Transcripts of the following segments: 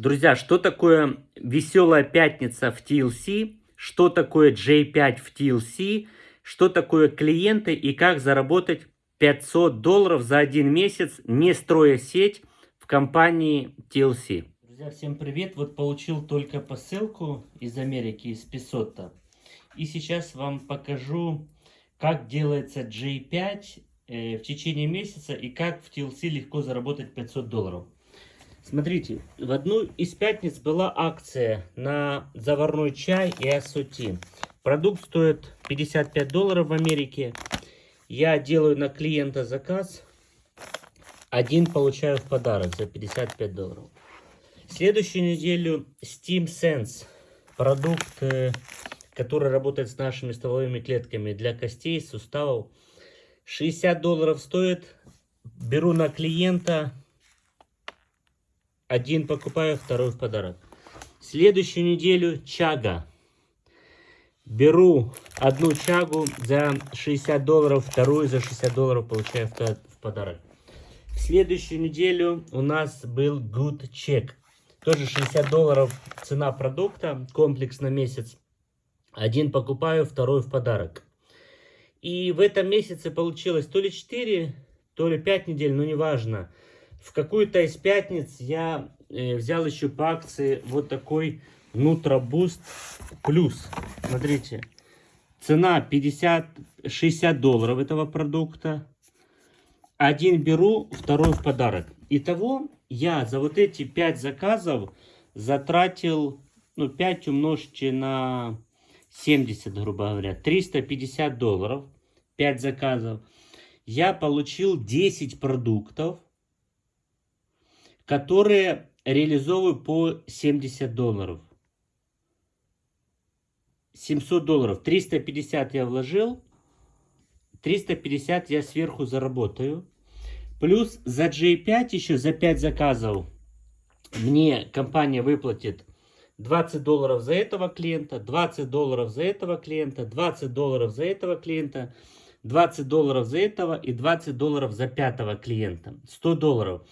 Друзья, что такое веселая пятница в TLC? Что такое J5 в TLC? Что такое клиенты и как заработать 500 долларов за один месяц, не строя сеть в компании TLC? Друзья, всем привет! Вот получил только посылку из Америки, из Песота. И сейчас вам покажу, как делается J5 э, в течение месяца и как в TLC легко заработать 500 долларов. Смотрите, в одну из пятниц была акция на заварной чай и ассоти. Продукт стоит 55 долларов в Америке. Я делаю на клиента заказ. Один получаю в подарок за 55 долларов. Следующую неделю Steam Sense. Продукт, э, который работает с нашими стволовыми клетками для костей, суставов. 60 долларов стоит. Беру на клиента один покупаю, второй в подарок. Следующую неделю чага. Беру одну чагу за 60 долларов, вторую за 60 долларов получаю в подарок. В следующую неделю у нас был Good Check. Тоже 60 долларов цена продукта, комплекс на месяц. Один покупаю, второй в подарок. И в этом месяце получилось то ли 4, то ли 5 недель, но неважно. В какую-то из пятниц я э, взял еще по акции вот такой Нутробуст Плюс. Смотрите, цена 50, 60 долларов этого продукта. Один беру, второй в подарок. Итого я за вот эти 5 заказов затратил, ну 5 умножьте на 70, грубо говоря, 350 долларов. 5 заказов. Я получил 10 продуктов которые реализовываю по 70 долларов. 700 долларов. 350 я вложил. 350 я сверху заработаю. Плюс за J5 еще за 5 заказов мне компания выплатит 20 долларов за этого клиента, 20 долларов за этого клиента, 20 долларов за этого клиента, 20 долларов за этого и 20 долларов за пятого клиента. 100 долларов.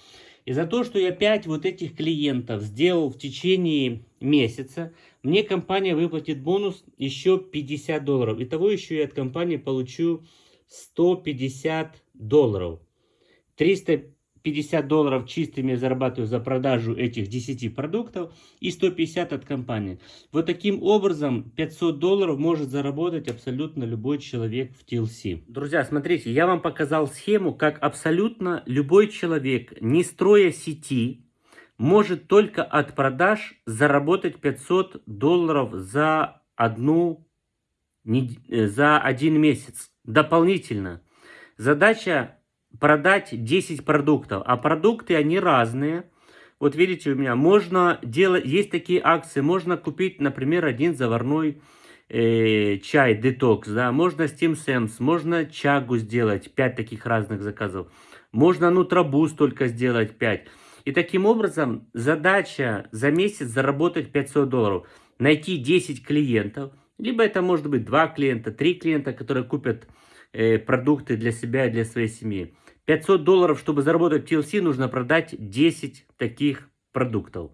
И за то, что я 5 вот этих клиентов сделал в течение месяца, мне компания выплатит бонус еще 50 долларов. Итого еще я от компании получу 150 долларов. 300 50 долларов чистыми зарабатываю за продажу этих 10 продуктов и 150 от компании. Вот таким образом 500 долларов может заработать абсолютно любой человек в TLC. Друзья, смотрите, я вам показал схему, как абсолютно любой человек, не строя сети, может только от продаж заработать 500 долларов за одну э, за один месяц дополнительно. Задача продать 10 продуктов, а продукты они разные. Вот видите у меня, можно делать, есть такие акции, можно купить, например, один заварной э, чай, детокс, да, можно Steam Sams, можно чагу сделать, 5 таких разных заказов, можно нутробуз только сделать 5. И таким образом задача за месяц заработать 500 долларов, найти 10 клиентов, либо это может быть 2 клиента, 3 клиента, которые купят э, продукты для себя и для своей семьи. 500 долларов, чтобы заработать TLC, нужно продать 10 таких продуктов.